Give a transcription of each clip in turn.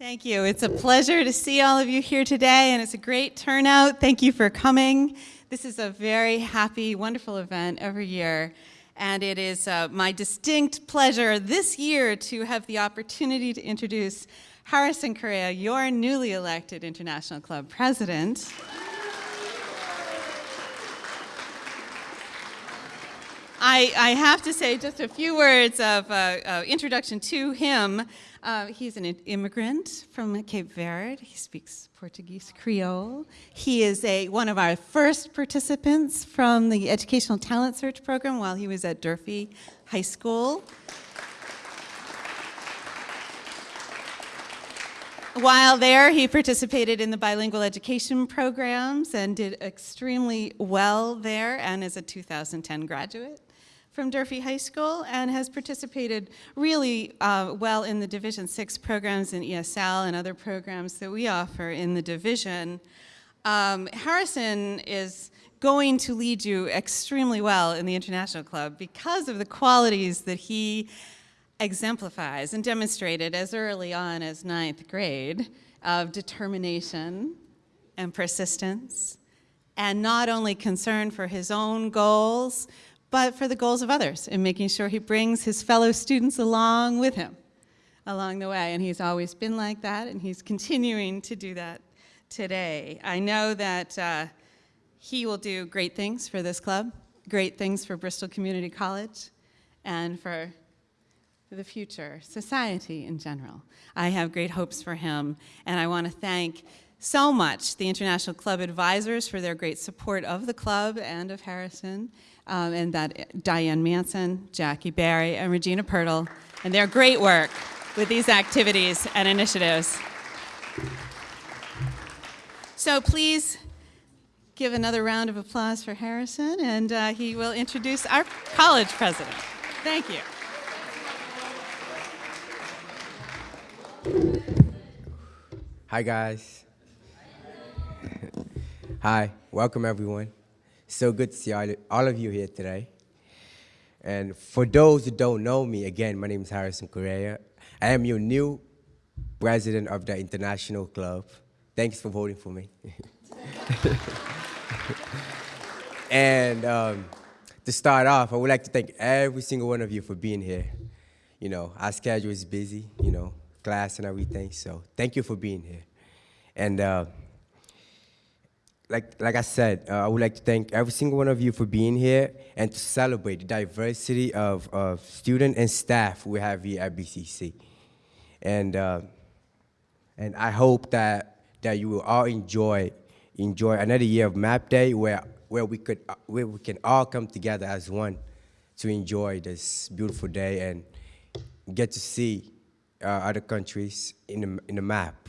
Thank you. It's a pleasure to see all of you here today, and it's a great turnout. Thank you for coming. This is a very happy, wonderful event every year, and it is uh, my distinct pleasure this year to have the opportunity to introduce Harrison Correa, your newly elected International Club president. I, I, have to say just a few words of uh, uh, introduction to him. Uh, he's an immigrant from Cape Verde. He speaks Portuguese Creole. He is a, one of our first participants from the Educational Talent Search Program while he was at Durfee High School. While there, he participated in the bilingual education programs and did extremely well there and is a 2010 graduate from Durfee High School and has participated really uh, well in the Division 6 programs in ESL and other programs that we offer in the division. Um, Harrison is going to lead you extremely well in the International Club because of the qualities that he exemplifies and demonstrated as early on as ninth grade of determination and persistence and not only concern for his own goals, but for the goals of others and making sure he brings his fellow students along with him along the way. And he's always been like that, and he's continuing to do that today. I know that uh, he will do great things for this club, great things for Bristol Community College, and for the future, society in general. I have great hopes for him, and I want to thank so much the International Club advisors for their great support of the club and of Harrison, um, and that Diane Manson, Jackie Barry, and Regina Pirtle, and their great work with these activities and initiatives. So please give another round of applause for Harrison, and uh, he will introduce our college president. Thank you. Hi, guys. Hi, welcome everyone. So good to see all, of you here today. And for those who don't know me, again, my name is Harrison Correa. I am your new president of the International Club. Thanks for voting for me. and um, to start off, I would like to thank every single one of you for being here. You know, our schedule is busy, you know, class and everything, so thank you for being here. And uh, like, like I said, uh, I would like to thank every single one of you for being here and to celebrate the diversity of, of student and staff we have here at BCC. And, uh, and I hope that, that you will all enjoy, enjoy another year of MAP Day where, where, we could, uh, where we can all come together as one to enjoy this beautiful day and get to see uh, other countries in the, in the map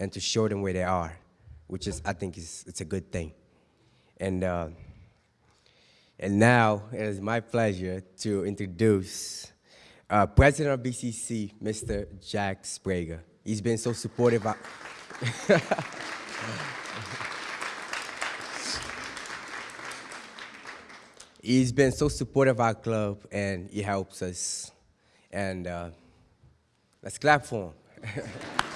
and to show them where they are which is, I think, is, it's a good thing. And, uh, and now it is my pleasure to introduce uh, President of BCC, Mr. Jack Sbrega. He's been so supportive. He's been so supportive of our club, and he helps us. And uh, let's clap for him.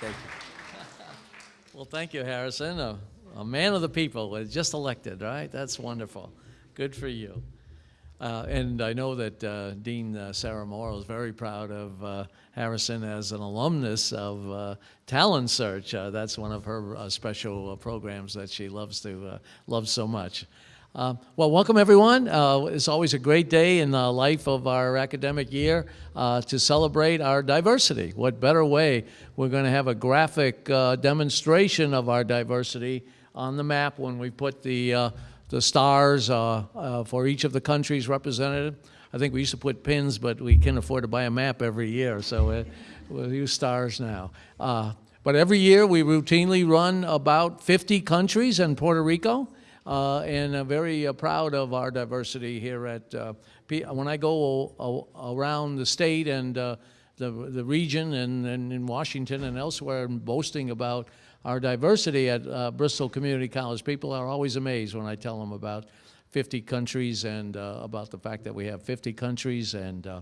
Thank you. well, thank you, Harrison. A, a, man of the people, just elected, right? That's wonderful. Good for you. Uh, and I know that uh, Dean uh, Sarah Morrow is very proud of uh, Harrison as an alumnus of uh, Talent Search. Uh, that's one of her special programs that she loves to loves so much. Uh, well, welcome everyone. Uh, it's always a great day in the life of our academic year uh, to celebrate our diversity. What better way? We're going to have a graphic uh, demonstration of our diversity on the map when we put the, uh, the stars uh, for each of the countries represented. I think we used to put pins, but we can't afford to buy a map every year, so we'll use stars now. but every year we routinely run about 50 countries and Puerto Rico and uh, very uh, proud of our diversity here at, uh, when I go around the state and the, the region and, and, in Washington and elsewhere and boasting about our diversity at uh, Bristol Community College, people are always amazed when I tell them about 50 countries and uh, about the fact that we have 50 countries and uh,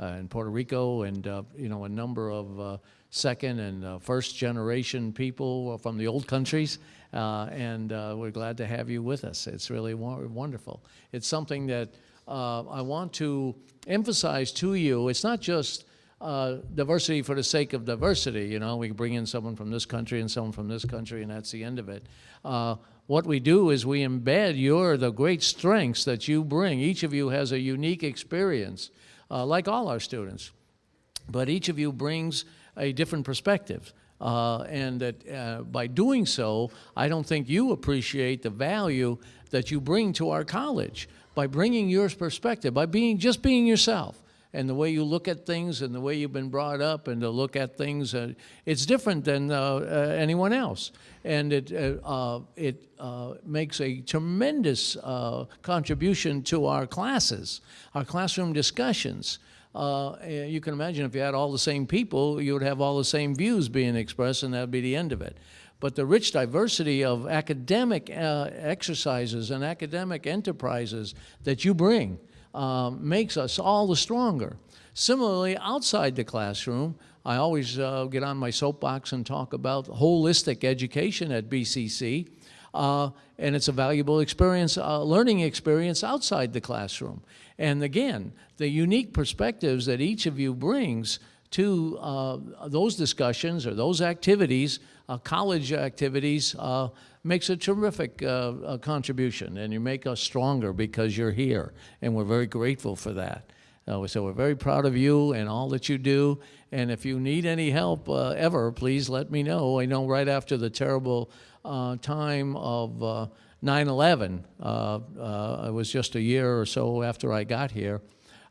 in Puerto Rico and you know a number of second and uh, first generation people from the old countries. Uh, and uh, we're glad to have you with us. It's really wonderful. It's something that uh, I want to emphasize to you. It's not just uh, diversity for the sake of diversity. You know, we bring in someone from this country and someone from this country, and that's the end of it. Uh, what we do is we embed your the great strengths that you bring. Each of you has a unique experience, uh, like all our students but each of you brings a different perspective. Uh, and that uh, by doing so, I don't think you appreciate the value that you bring to our college by bringing your perspective, by being just being yourself. And the way you look at things and the way you've been brought up and to look at things, uh, it's different than uh, uh, anyone else. And it, uh, it makes a tremendous contribution to our classes, our classroom discussions. Uh, eh, you can imagine if you had all the same people, you would have all the same views being expressed, and that would be the end of it. But the rich diversity of academic uh, exercises and academic enterprises that you bring um, makes us all the stronger. Similarly, outside the classroom, I always uh, get on my soapbox and talk about holistic education at BCC. Uh, and it's a valuable experience, uh, learning experience outside the classroom. And again, the unique perspectives that each of you brings to uh, those discussions or those activities, uh, college activities, uh, makes a terrific uh, uh, contribution. And you make us stronger because you're here. And we're very grateful for that. Uh, so we're very proud of you and all that you do. And if you need any help ever, please let me know. I know right after the terrible time of uh, 9/11, uh, uh, it was just a year or so after I got here.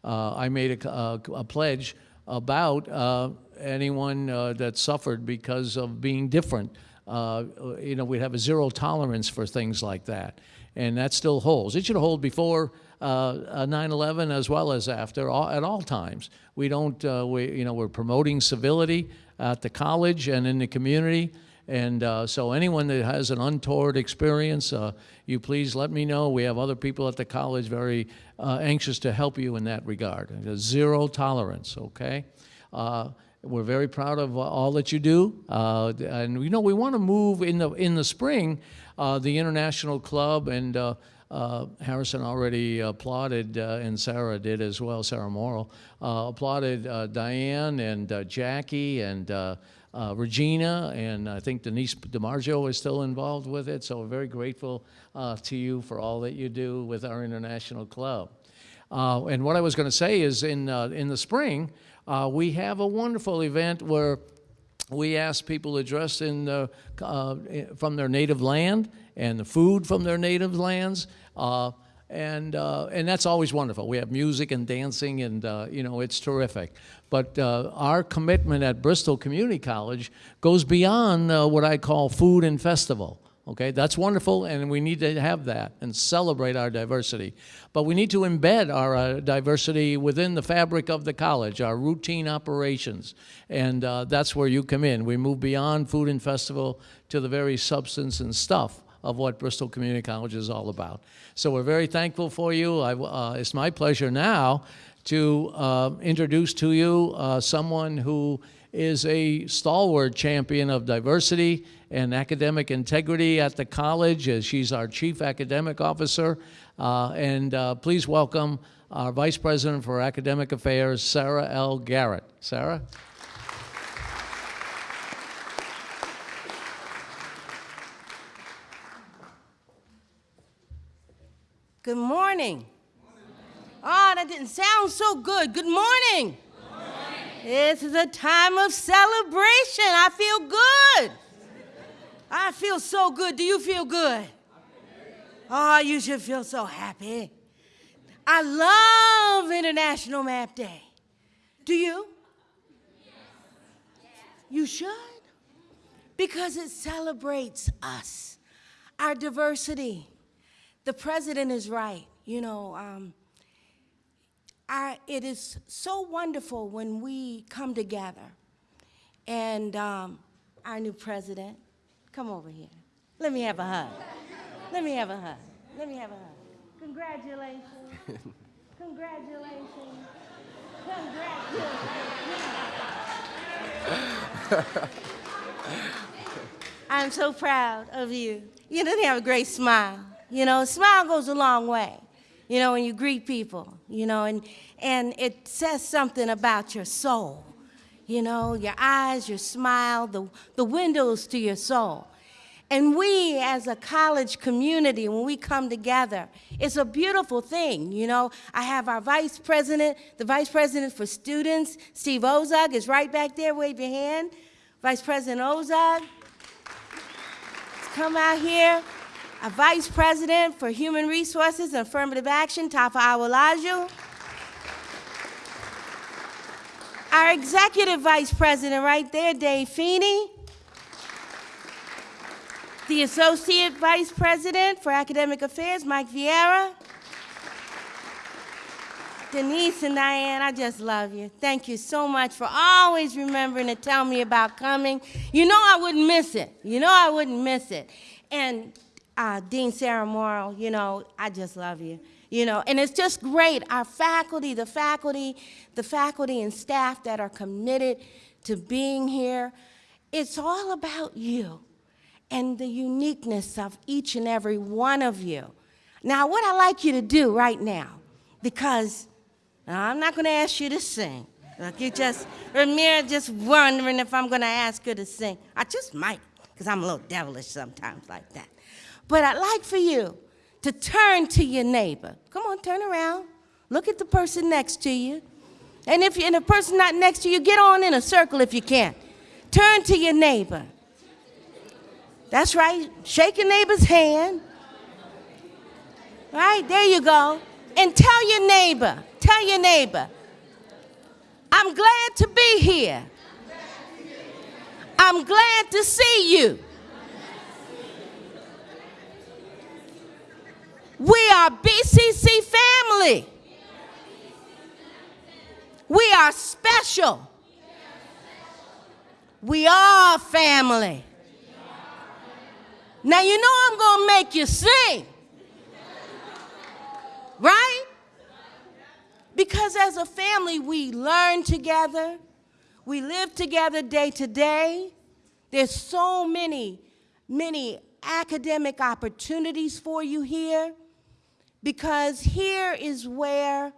Uh, I made a, a, a pledge about uh, anyone uh, that suffered because of being different. Uh, you know, we'd have a zero tolerance for things like that, and that still holds. It should hold before uh, 9/11 as well as after, all, at all times. We don't, uh, we, you know, we're promoting civility at the college and in the community. And uh, so anyone that has an untoward experience, uh, you please let me know. We have other people at the college very uh, anxious to help you in that regard. Zero tolerance, okay? Uh, we're very proud of uh, all that you do. Uh, and you know, we want to move in the, in the spring, the International Club and uh, Harrison already applauded, uh, and Sarah did as well, Sarah Morrill, uh, applauded Diane and Jackie and uh, Regina, and I think Denise DiMaggio is still involved with it. So we're very grateful uh, to you for all that you do with our international club. Uh, and what I was going to say is in, uh, in the spring, uh, we have a wonderful event where we ask people to dress in the, uh, from their native land and the food from their native lands. And, uh, and that's always wonderful. We have music and dancing, and uh, you know it's terrific. But uh, our commitment at Bristol Community College goes beyond uh, what I call food and festival. Okay, that's wonderful, and we need to have that and celebrate our diversity. But we need to embed our uh, diversity within the fabric of the college, our routine operations, and uh, that's where you come in. We move beyond food and festival to the very substance and stuff of what Bristol Community College is all about. So we're very thankful for you. I, uh, it's my pleasure now to uh, introduce to you uh, someone who is a stalwart champion of diversity and academic integrity at the college. As she's our chief academic officer. Uh, and uh, please welcome our vice president for academic affairs, Sarah L. Garrett. Sarah? Good morning. Oh, that didn't sound so good. Good morning. This is a time of celebration. I feel good. I feel so good. Do you feel good? Oh, you should feel so happy. I love International Map Day. Do you? You should. Because it celebrates us, our diversity. The president is right. You know, um, our, it is so wonderful when we come together. And um, our new president, come over here. Let me have a hug. Let me have a hug. Let me have a hug. Congratulations. Congratulations. Congratulations. I'm so proud of you. You know, they have a great smile. You know, a smile goes a long way. You know, when you greet people, you know, and, and it says something about your soul. You know, your eyes, your smile, the, the windows to your soul. And we, as a college community, when we come together, it's a beautiful thing. You know, I have our vice president, the vice president for students, Steve Ozug, is right back there. Wave your hand. Vice President Ozug. Come out here. Our vice president for human resources and affirmative action, Tafa Awalaju. Our executive vice president right there, Dave Feeney. The associate vice president for academic affairs, Mike Vieira. Denise and Diane, I just love you. Thank you so much for always remembering to tell me about coming. You know I wouldn't miss it. You know I wouldn't miss it. And uh, Dean Sarah Morrow, you know, I just love you. You know, and it's just great. Our faculty, the faculty, the faculty and staff that are committed to being here, it's all about you and the uniqueness of each and every one of you. Now, what I like you to do right now, because I'm not going to ask you to sing. Like you just, Ramira just wondering if I'm going to ask her to sing. I just might, because I'm a little devilish sometimes like that. But I'd like for you to turn to your neighbor. Come on, turn around. Look at the person next to you. And if you're, the person not next to you, get on in a circle if you can. Turn to your neighbor. That's right. Shake your neighbor's hand. Right, there you go. And tell your neighbor, tell your neighbor, I'm glad to be here. I'm glad to see you. We are BCC family. We are special. We are family. Now you know I'm going to make you sing. Right? Because as a family, we learn together, we live together day to day. There's so many, many academic opportunities for you here because here is where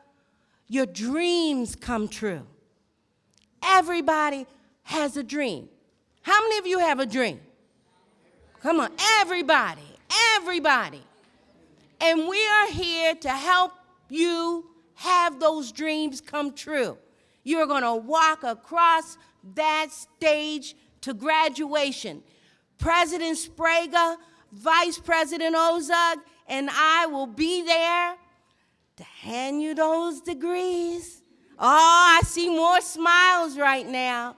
your dreams come true. Everybody has a dream. How many of you have a dream? Come on, everybody, everybody. And we are here to help you have those dreams come true. You're going to walk across that stage to graduation. President Sbrega, Vice President Ozug, and I will be there to hand you those degrees. Oh, I see more smiles right now.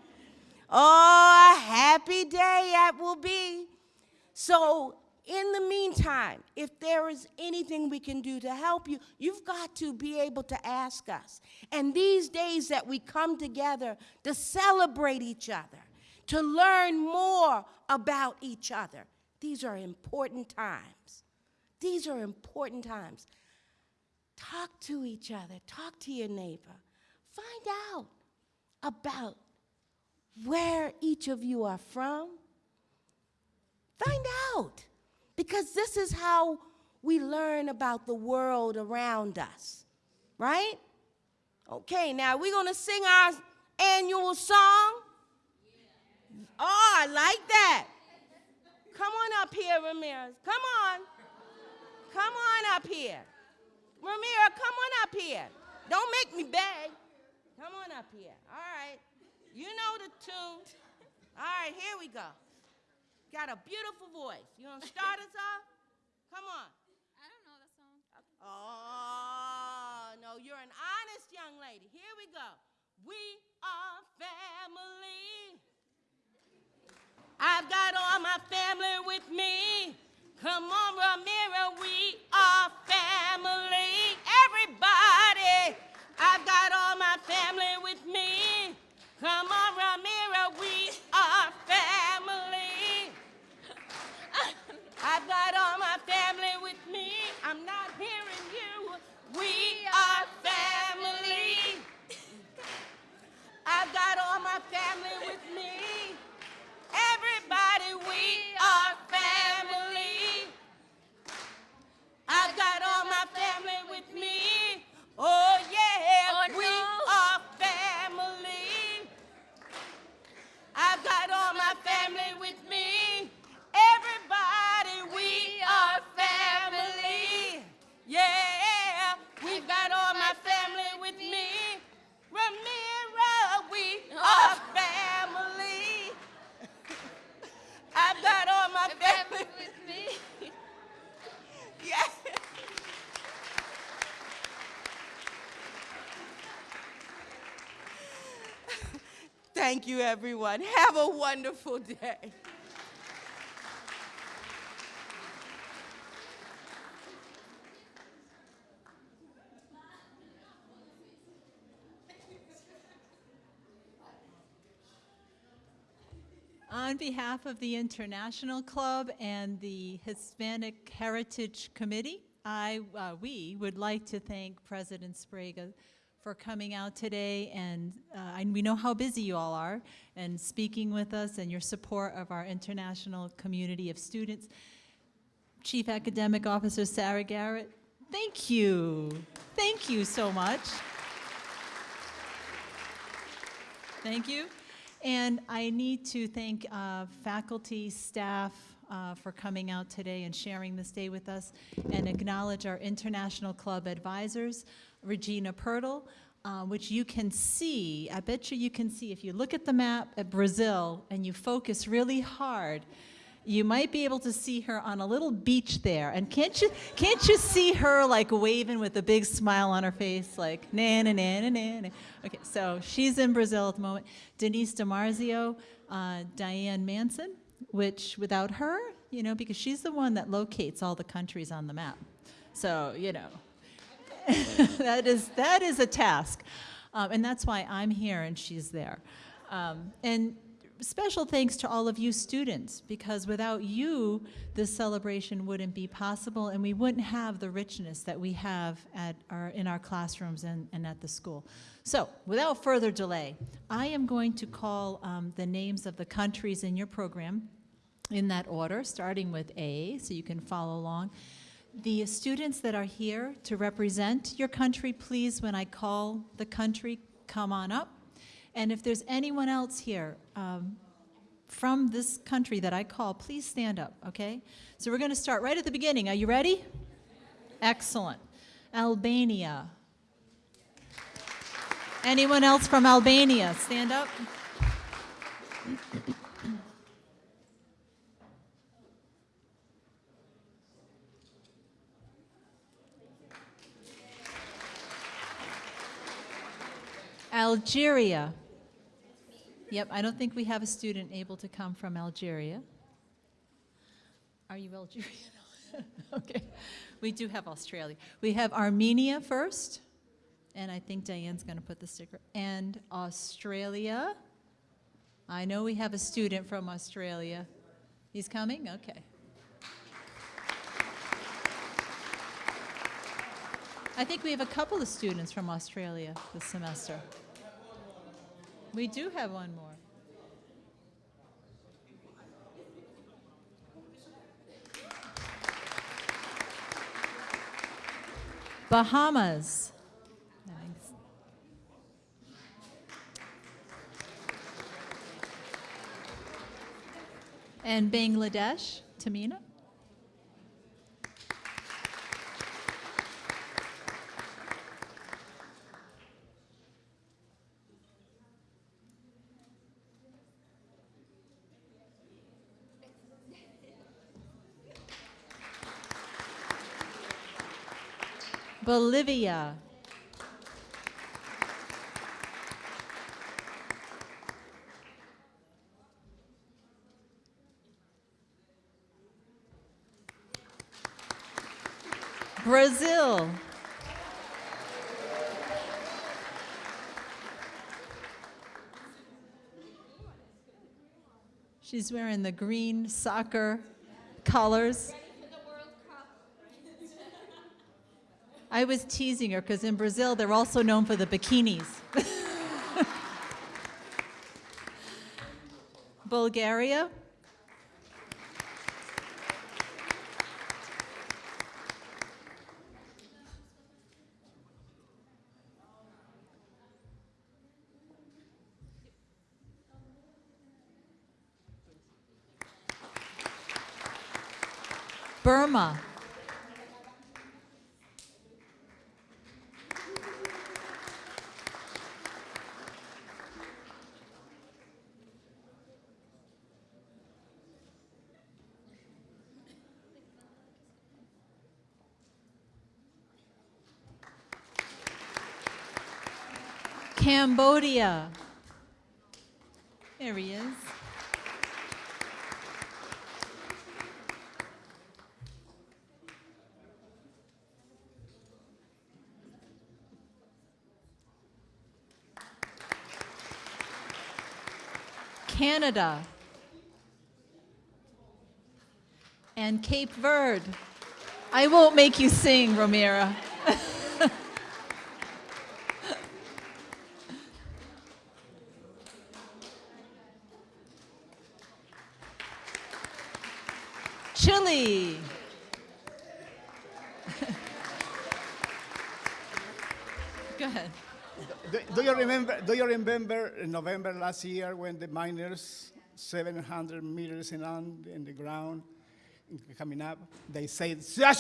Oh, a happy day that will be. So in the meantime, if there is anything we can do to help you, you've got to be able to ask us. And these days that we come together to celebrate each other, to learn more about each other, these are important times. These are important times. Talk to each other, talk to your neighbor, find out about where each of you are from. Find out. Because this is how we learn about the world around us, right? Okay, now we're going to sing our annual song. Oh, I like that. Come on up here, Ramirez. Come on. Come on up here. Ramirez, come on up here. Don't make me beg. Come on up here. All right. You know the tune. All right, here we go. Got a beautiful voice. You want to start us off? Come on. I don't know that song. Oh, no, you're an honest young lady. Here we go. We are family. I've got all my family with me. Come on, Ramiro, we are family. Everybody, I've got all my family with me. Come on, Ramiro, we are family. I've got all my family with me. I'm not hearing you. We are family. I've got all my family with me. Thank you, everyone. Have a wonderful day. On behalf of the International Club and the Hispanic Heritage Committee, I, uh, we would like to thank President Sbrega for coming out today, and, uh, and we know how busy you all are, and speaking with us and your support of our international community of students. Chief Academic Officer Sarah Garrett, thank you. Thank you so much. Thank you. And I need to thank uh, faculty, staff uh, for coming out today and sharing this day with us, and acknowledge our International Club advisors, Regina Pirtle, uh, which you can see, I bet you you can see, if you look at the map at Brazil and you focus really hard, you might be able to see her on a little beach there. And can't you, can't you see her like waving with a big smile on her face, like na na na na? na. Okay, so she's in Brazil at the moment. Denise DiMarzio, uh, Diane Manson, which without her, you know, because she's the one that locates all the countries on the map. So, you know, that is that is a task, um, and that's why I'm here and she's there. Um, and special thanks to all of you students because without you, this celebration wouldn't be possible, and we wouldn't have the richness that we have at our in our classrooms and, and at the school. So, without further delay, I am going to call um, the names of the countries in your program in that order, starting with A, so you can follow along. The students that are here to represent your country, please, when I call the country, come on up. And if there's anyone else here um, from this country that I call, please stand up, okay? So we're going to start right at the beginning. Are you ready? Excellent. Albania. Anyone else from Albania? Stand up. Algeria. Yep, I don't think we have a student able to come from Algeria. Are you Algerian? okay. We do have Australia. We have Armenia first, and I think Diane's going to put the sticker. And Australia. I know we have a student from Australia. He's coming? Okay. I think we have a couple of students from Australia this semester. We do have one more. Bahamas. Nice. And Bangladesh, Tamina. Bolivia. Brazil. She's wearing the green soccer colors. I was teasing her because in Brazil they're also known for the bikinis. Bulgaria. Burma. Cambodia. There he is. Canada. And Cape Verde. I won't make you sing, Romira. Chile. Go ahead. Do, do you remember? Do you remember in November last year when the miners, 700 meters in on in the ground, coming up, they said, "Chi,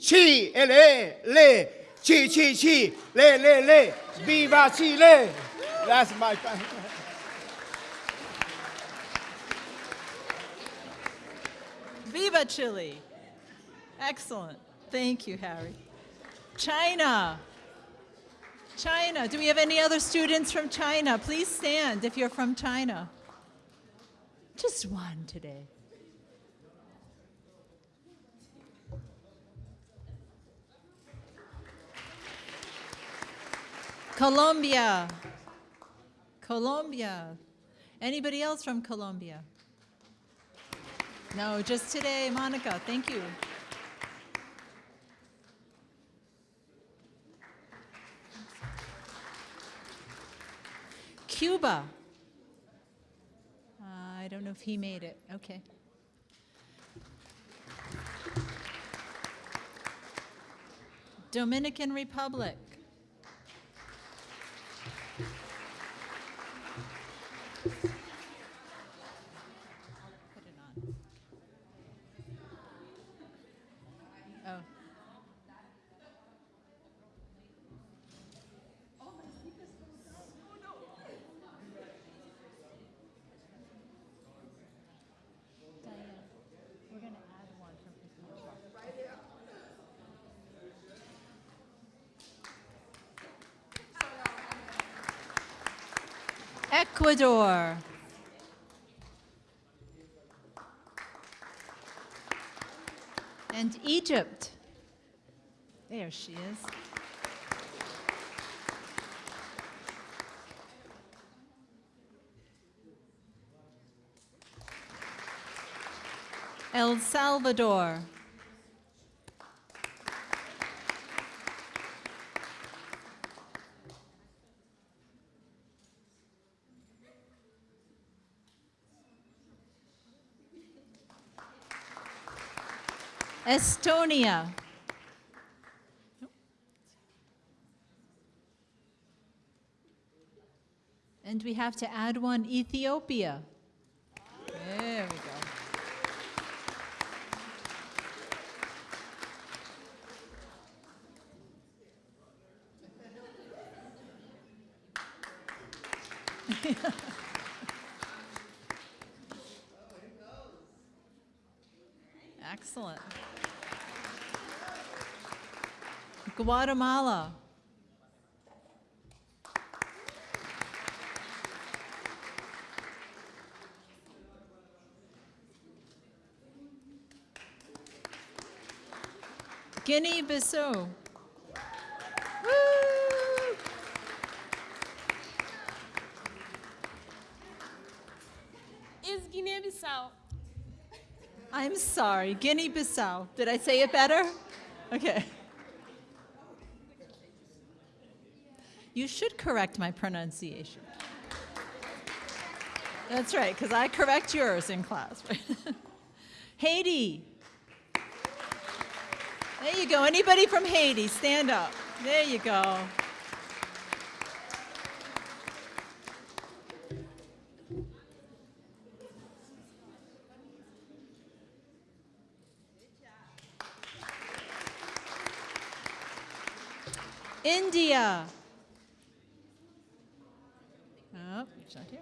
chi, ele, le, chi, chi, chi, le, le, le, viva Chile." That's my. Viva Chile. Excellent. Thank you, Harry. China. China. Do we have any other students from China? Please stand if you're from China. Just one today. Colombia. Colombia. Anybody else from Colombia? No, just today, Monica. Thank you. Cuba. Uh, I don't know if he made it. Okay. Dominican Republic. Put it on. Oh. Diane, we're gonna add one from Ethiopia. Ecuador. And Egypt. There she is. El Salvador. Estonia. And we have to add one Ethiopia. There we go. Excellent. Guatemala. Guinea-Bissau. Is Guinea-Bissau. I'm sorry, Guinea-Bissau. Did I say it better? Okay. You should correct my pronunciation. That's right, because I correct yours in class. Haiti. There you go. Anybody from Haiti, stand up. There you go. India. Not here.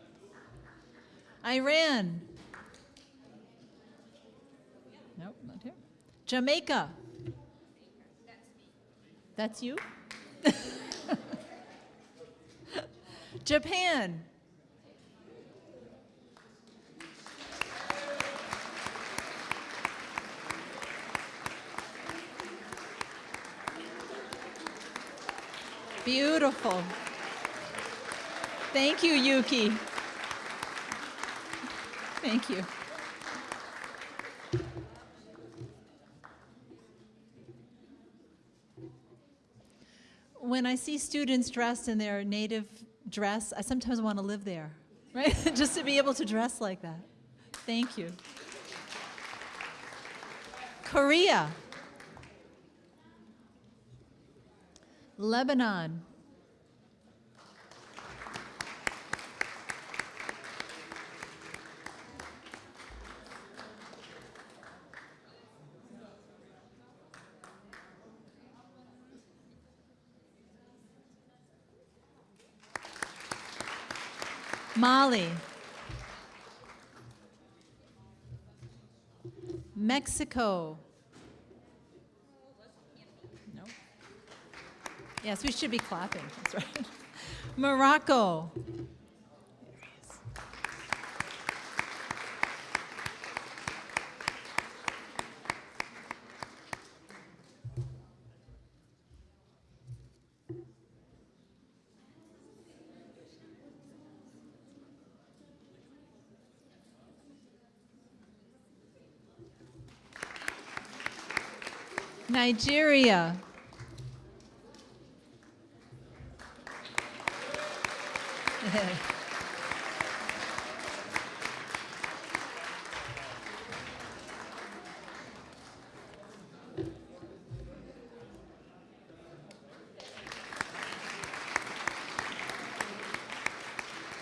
Iran. Nope, not here. Jamaica. That's you? Japan. Beautiful. Thank you, Yuki. Thank you. When I see students dressed in their native dress, I sometimes want to live there, right? Just to be able to dress like that. Thank you. Korea. Lebanon. Mali. Mexico. No. Yes, we should be clapping. That's right. Morocco. Nigeria.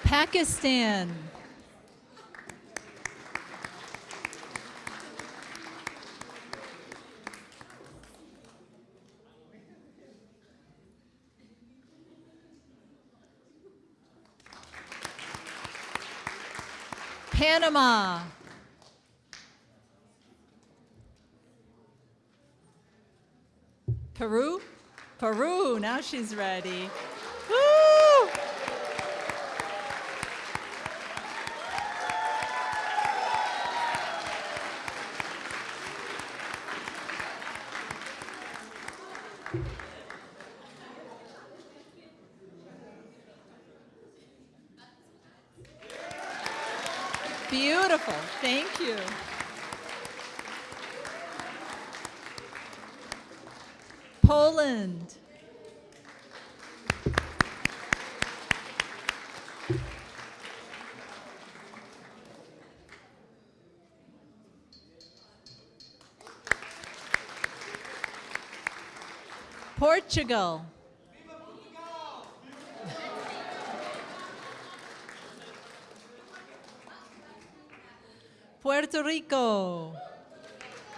Pakistan. Panama. Peru? Peru, now she's ready. Woo! Beautiful. Thank you. Poland. Portugal. Puerto Rico.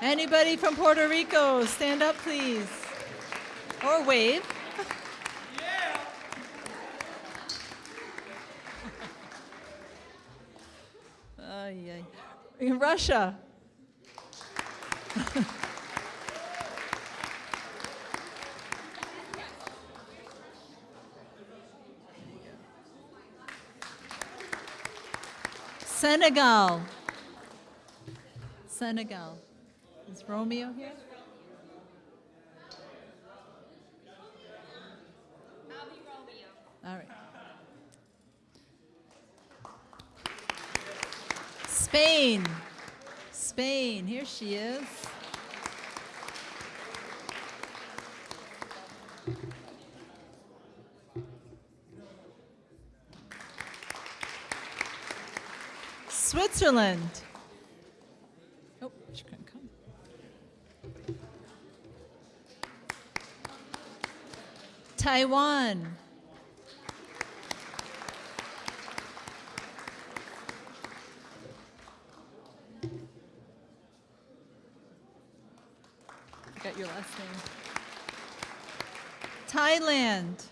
Anybody from Puerto Rico, stand up, please. Or wave. Ay, ay. In Russia. Senegal. Senegal. Is Romeo here? All right. Spain. Spain. Here she is. Switzerland. Oh, she couldn't come. Taiwan. Got your last name. Thailand.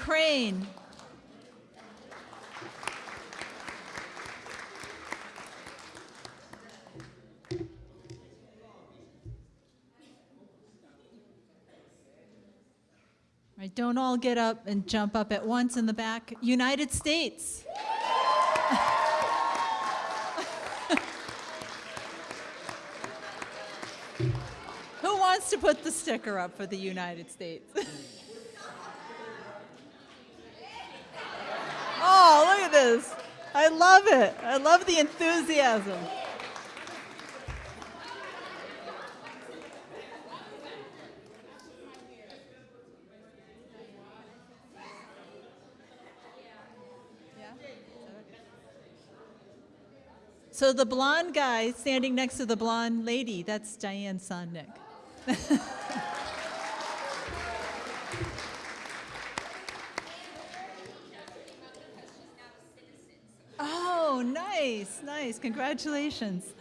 Ukraine. right, don't all get up and jump up at once in the back. United States. Who wants to put the sticker up for the United States? at this. I love it. I love the enthusiasm. So the blonde guy standing next to the blonde lady, that's Diane Sonnick. oh, nice. Congratulations.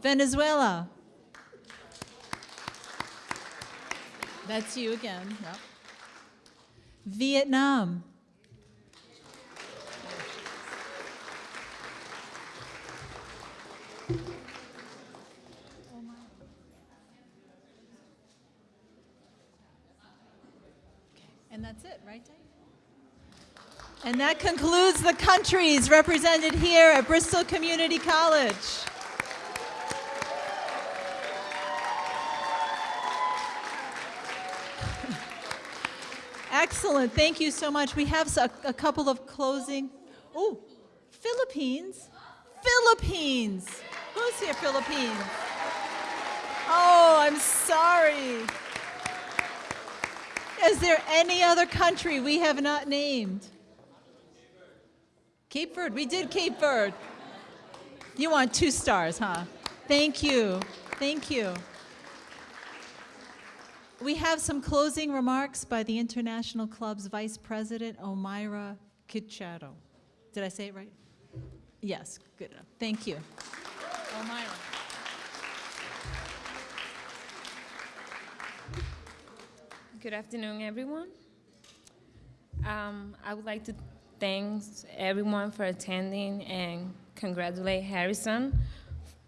Venezuela. That's you again. Yep. Vietnam. And that's it, right, Diane? And that concludes the countries represented here at Bristol Community College. Excellent. Thank you so much. We have a, a couple of closing. Oh, Philippines. Philippines. Who's here, Philippines? Oh, I'm sorry. Is there any other country we have not named? Cape Verde. We did Cape Verde. You want two stars, huh? Thank you. Thank you. We have some closing remarks by the International Club's Vice President, Omira Kichado. Did I say it right? Yes, good enough. Thank you. Omira. Good afternoon, everyone. Um, I would like to thank everyone for attending and congratulate Harrison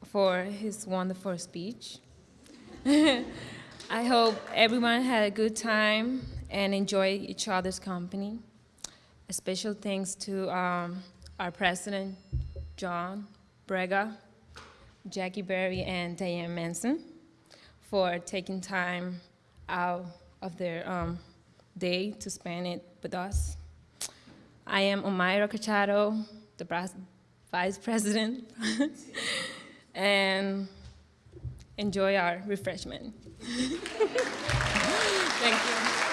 for his wonderful speech. I hope everyone had a good time and enjoyed each other's company. A special thanks to um, our president, John Sbrega, Jackie Berry, and Diane Manson for taking time out of their um, day to spend it with us. I am Omaira Cachado, the vice president, and enjoy our refreshment. Thank you.